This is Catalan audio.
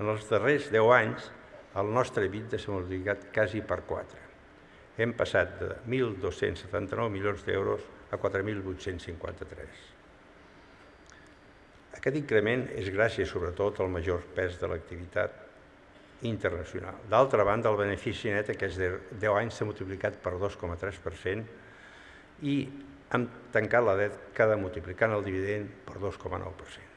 En els darrers 10 anys, el nostre EBITDA s'ha multiplicat quasi per 4. Hem passat de 1.279 milions d'euros a 4.853. Aquest increment és gràcies, sobretot, al major pes de l'activitat internacional. D'altra banda, el benefici net aquests 10 anys s'ha multiplicat per 2,3% i hem tancat la dècada multiplicant el dividend per 2,9%.